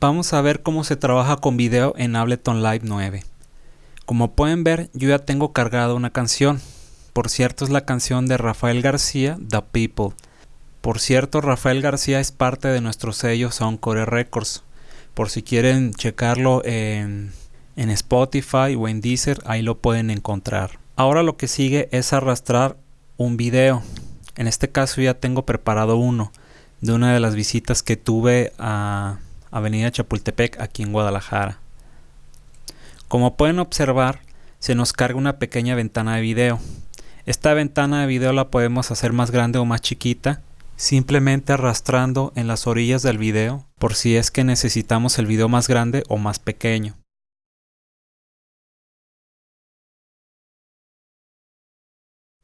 vamos a ver cómo se trabaja con video en Ableton Live 9. Como pueden ver, yo ya tengo cargada una canción. Por cierto, es la canción de Rafael García, The People. Por cierto, Rafael García es parte de nuestro sello Soundcore Records. Por si quieren checarlo en, en Spotify o en Deezer, ahí lo pueden encontrar. Ahora lo que sigue es arrastrar un video. En este caso ya tengo preparado uno de una de las visitas que tuve a Avenida Chapultepec aquí en Guadalajara. Como pueden observar, se nos carga una pequeña ventana de video. Esta ventana de video la podemos hacer más grande o más chiquita, simplemente arrastrando en las orillas del video por si es que necesitamos el video más grande o más pequeño.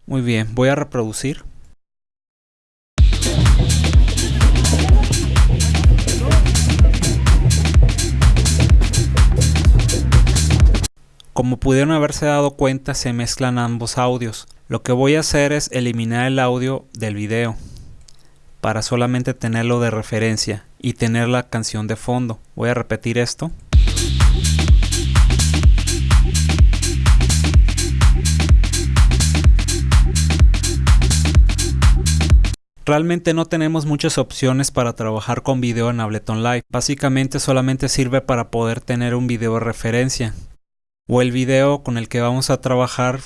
Muy bien, voy a reproducir. Como pudieron haberse dado cuenta se mezclan ambos audios. Lo que voy a hacer es eliminar el audio del video para solamente tenerlo de referencia y tener la canción de fondo. Voy a repetir esto. Realmente no tenemos muchas opciones para trabajar con video en Ableton Live. Básicamente solamente sirve para poder tener un video de referencia o el video con el que vamos a trabajar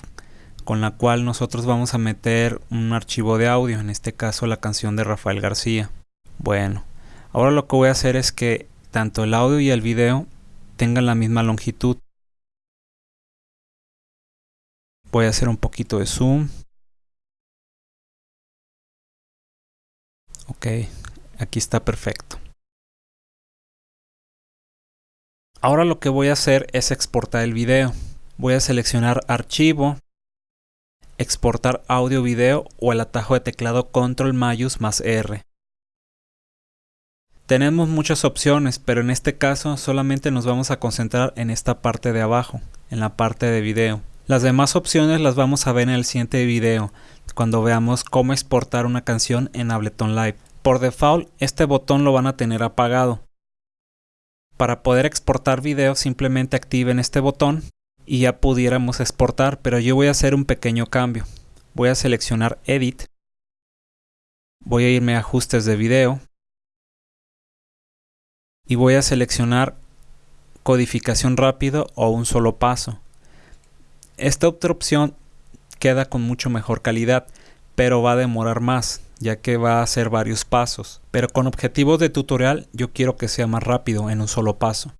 con la cual nosotros vamos a meter un archivo de audio, en este caso la canción de Rafael García. Bueno, ahora lo que voy a hacer es que tanto el audio y el video tengan la misma longitud. Voy a hacer un poquito de zoom. Ok, aquí está perfecto. Ahora lo que voy a hacer es exportar el video. Voy a seleccionar archivo, exportar audio video o el atajo de teclado control mayus más R. Tenemos muchas opciones, pero en este caso solamente nos vamos a concentrar en esta parte de abajo, en la parte de video. Las demás opciones las vamos a ver en el siguiente video, cuando veamos cómo exportar una canción en Ableton Live. Por default, este botón lo van a tener apagado. Para poder exportar video simplemente activen este botón y ya pudiéramos exportar, pero yo voy a hacer un pequeño cambio. Voy a seleccionar Edit, voy a irme a Ajustes de video y voy a seleccionar Codificación rápido o un solo paso. Esta otra opción queda con mucho mejor calidad, pero va a demorar más ya que va a hacer varios pasos, pero con objetivos de tutorial yo quiero que sea más rápido en un solo paso.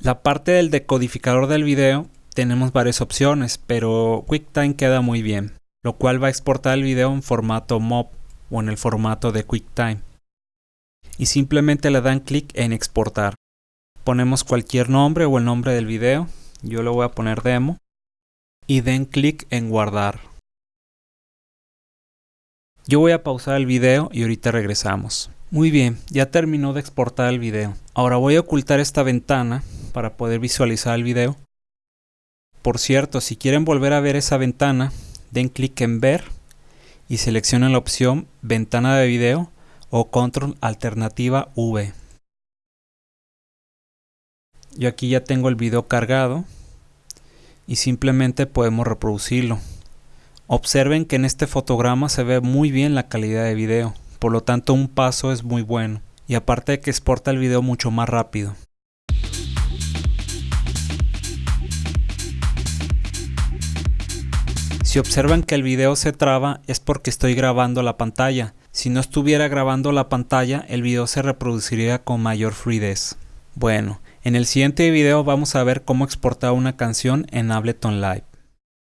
La parte del decodificador del video tenemos varias opciones, pero QuickTime queda muy bien, lo cual va a exportar el video en formato MOV o en el formato de QuickTime. Y simplemente le dan clic en exportar. Ponemos cualquier nombre o el nombre del video, yo le voy a poner demo, y den clic en guardar. Yo voy a pausar el video y ahorita regresamos. Muy bien, ya terminó de exportar el video. Ahora voy a ocultar esta ventana para poder visualizar el video. Por cierto, si quieren volver a ver esa ventana, den clic en ver y seleccionen la opción ventana de video o control alternativa V. Yo aquí ya tengo el video cargado y simplemente podemos reproducirlo. Observen que en este fotograma se ve muy bien la calidad de video, por lo tanto un paso es muy bueno, y aparte de que exporta el video mucho más rápido. Si observan que el video se traba es porque estoy grabando la pantalla. Si no estuviera grabando la pantalla, el video se reproduciría con mayor fluidez. Bueno, en el siguiente video vamos a ver cómo exportar una canción en Ableton Live.